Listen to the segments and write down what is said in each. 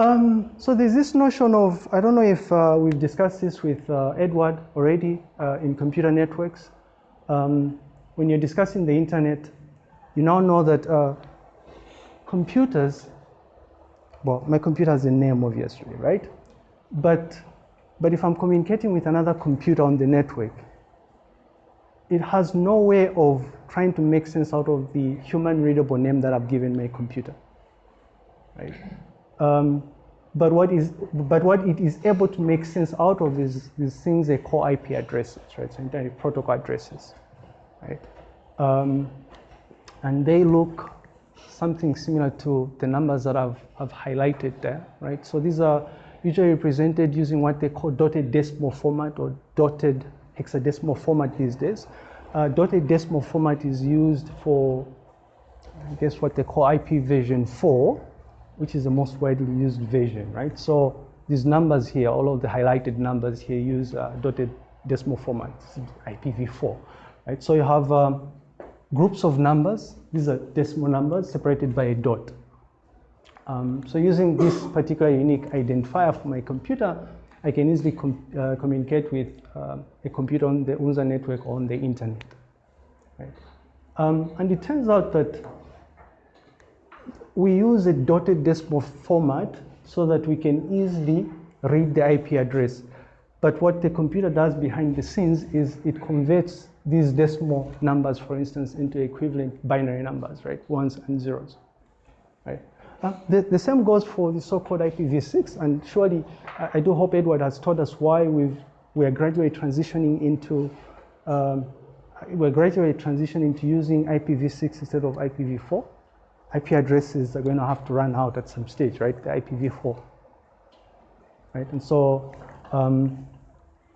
Um, so there's this notion of, I don't know if uh, we've discussed this with uh, Edward already uh, in computer networks. Um, when you're discussing the internet, you now know that uh, computers, well, my computer has a name obviously, right? But, but if I'm communicating with another computer on the network, it has no way of trying to make sense out of the human readable name that I've given my computer, right? Um, but what is but what it is able to make sense out of is these things they call IP addresses, right? So internet protocol addresses, right? Um, and they look something similar to the numbers that I've, I've highlighted there, right? So these are usually represented using what they call dotted decimal format or dotted hexadecimal format these days. Uh, dotted decimal format is used for, I guess, what they call IP version 4, which is the most widely used version, right? So these numbers here, all of the highlighted numbers here use uh, dotted decimal format, IPv4, right? So you have um, groups of numbers. These are decimal numbers separated by a dot. Um, so using this particular unique identifier for my computer, I can easily com uh, communicate with uh, a computer on the UNZA network or on the internet. Right? Um, and it turns out that we use a dotted decimal format so that we can easily read the IP address. But what the computer does behind the scenes is it converts these decimal numbers, for instance, into equivalent binary numbers, right? Ones and zeros, right? Uh, the, the, same goes for the so-called IPv6, and surely I, I, do hope Edward has told us why we've, we're gradually transitioning into um, we're gradually transitioning to using IPv6 instead of IPv4. IP addresses are going to have to run out at some stage, right? The IPv4, right? And so um,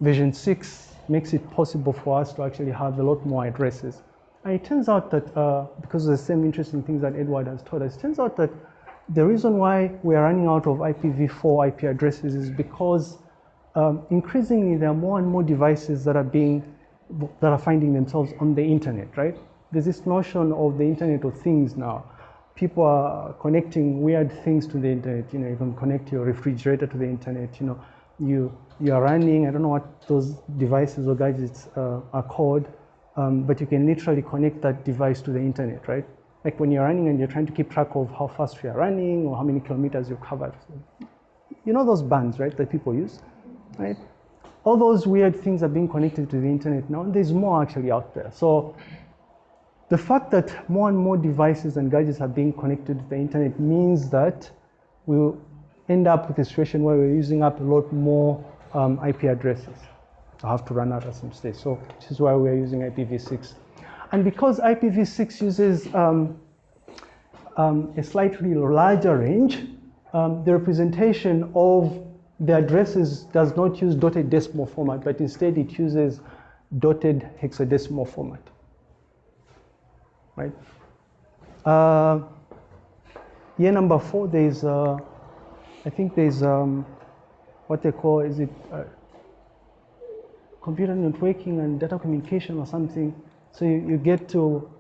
6 makes it possible for us to actually have a lot more addresses. And it turns out that, uh, because of the same interesting things that Edward has told us, it turns out that the reason why we are running out of IPv4 IP addresses is because um, increasingly there are more and more devices that are being, that are finding themselves on the internet, right? There's this notion of the Internet of Things now people are connecting weird things to the internet. You know, you can connect your refrigerator to the internet. You know, you you are running. I don't know what those devices or gadgets uh, are called, um, but you can literally connect that device to the internet, right? Like when you're running and you're trying to keep track of how fast you're running or how many kilometers you've covered. You know those bands, right, that people use, right? All those weird things are being connected to the internet now. There's more actually out there. So the fact that more and more devices and gadgets are being connected to the internet means that we'll end up with a situation where we're using up a lot more um, IP addresses. I have to run out at some stage. So this is why we're using IPv6. And because IPv6 uses um, um, a slightly larger range, um, the representation of the addresses does not use dotted decimal format, but instead it uses dotted hexadecimal format right? Uh, year number four, there's, uh, I think there's um, what they call, is it uh, computer networking and data communication or something. So you, you, get to,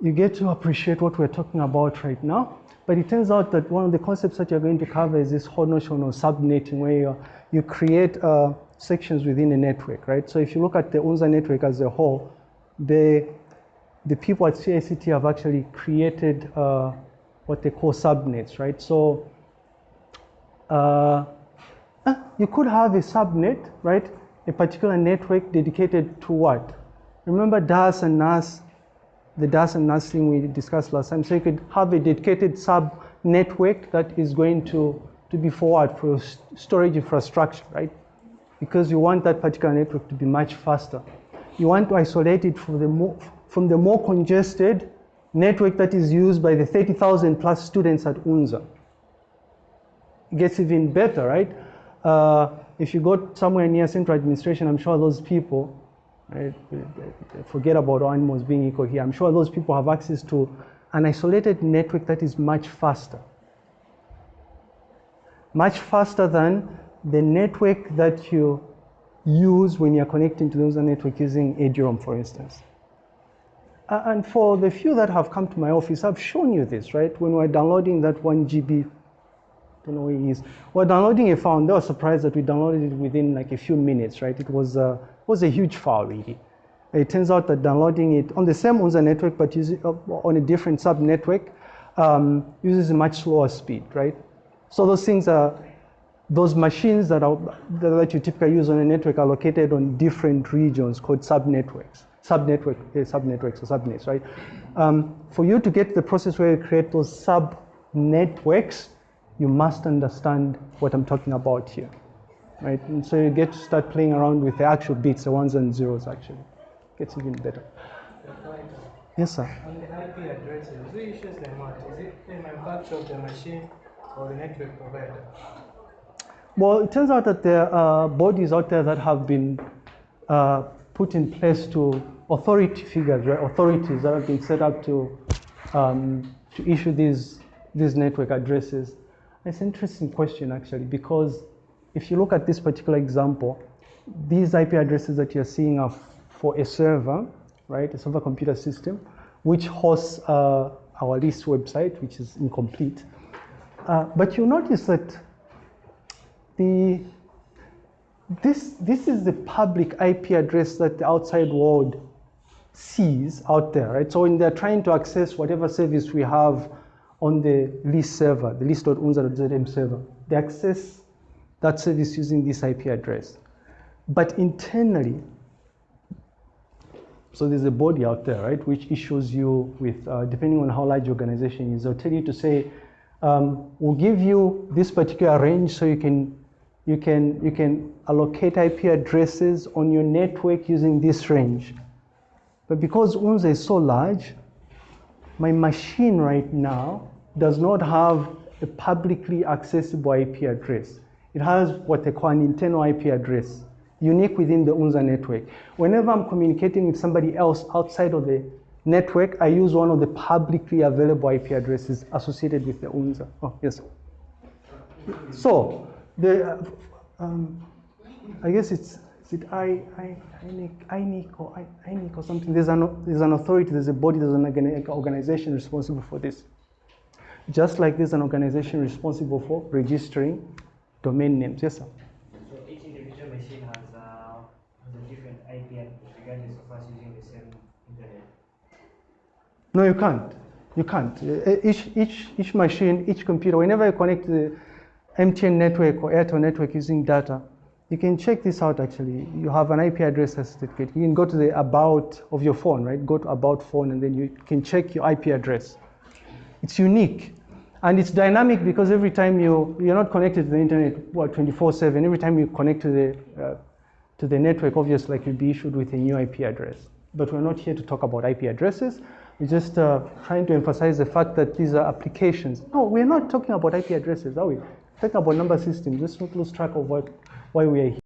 you get to appreciate what we're talking about right now. But it turns out that one of the concepts that you're going to cover is this whole notion of subnetting where you, create uh, sections within a network, right? So if you look at the UNZA network as a whole, they the people at CICT have actually created uh, what they call subnets, right? So uh, you could have a subnet, right? A particular network dedicated to what? Remember DAS and NAS, the DAS and NAS thing we discussed last time. So you could have a dedicated sub network that is going to, to be forward for storage infrastructure, right? Because you want that particular network to be much faster. You want to isolate it for the more, from the more congested network that is used by the 30,000 plus students at UNZA. It gets even better, right? Uh, if you go somewhere near central administration, I'm sure those people, right, forget about animals being equal here, I'm sure those people have access to an isolated network that is much faster. Much faster than the network that you use when you're connecting to the those network using eduroam, for instance. Uh, and for the few that have come to my office, I've shown you this, right? When we're downloading that one GB don't know where he is. We're downloading a file, and they were surprised that we downloaded it within like a few minutes, right? It was, uh, was a huge file, really. It turns out that downloading it on the same UNZA network, but using, uh, on a different sub-network, um, uses a much slower speed, right? So those things are, those machines that, are, that you typically use on a network are located on different regions called sub-networks, sub-network, uh, sub-networks or subnets, right? Um, for you to get the process where you create those sub-networks, you must understand what I'm talking about here, right? And so you get to start playing around with the actual bits, the ones and zeros actually. Gets even better. Yes, sir. On the IP addresses, who issues them out? Is it the manufacturer of the machine or the network provider? Well, it turns out that there are bodies out there that have been uh, put in place to authority figures, right? authorities that have been set up to um, to issue these these network addresses. It's an interesting question actually because if you look at this particular example, these IP addresses that you're seeing are for a server, right? A server computer system, which hosts uh, our list website, which is incomplete. Uh, but you notice that the this this is the public IP address that the outside world sees out there, right? So when they're trying to access whatever service we have on the list server, the list.unza.zm server, they access that service using this IP address. But internally, so there's a body out there, right, which issues you with, uh, depending on how large your organization is, they'll tell you to say, um, we'll give you this particular range so you can, you can, you can allocate IP addresses on your network using this range. But because UNZA is so large, my machine right now does not have a publicly accessible IP address. It has what they call an internal IP address unique within the UNZA network. Whenever I'm communicating with somebody else outside of the network, I use one of the publicly available IP addresses associated with the UNZA. Oh, yes. So, the, uh, um, I guess it's, is it I, I, INIC or I, INIC or something? There's an, there's an authority, there's a body, there's an organization responsible for this. Just like there's an organization responsible for registering domain names. Yes, sir. So each individual machine has, uh, has a different IP address regardless of us using the same internet. No, you can't. You can't. Each, each, each machine, each computer, whenever you connect the MTN network or Airtel network using data, you can check this out actually. You have an IP address certificate. You can go to the about of your phone, right? Go to about phone and then you can check your IP address. It's unique. And it's dynamic because every time you, you're not connected to the internet, what, 24-7, every time you connect to the, uh, to the network, obviously like you'll be issued with a new IP address. But we're not here to talk about IP addresses. We're just uh, trying to emphasize the fact that these are applications. No, we're not talking about IP addresses, are we? We're about number systems. Let's not lose track of what, why we are here.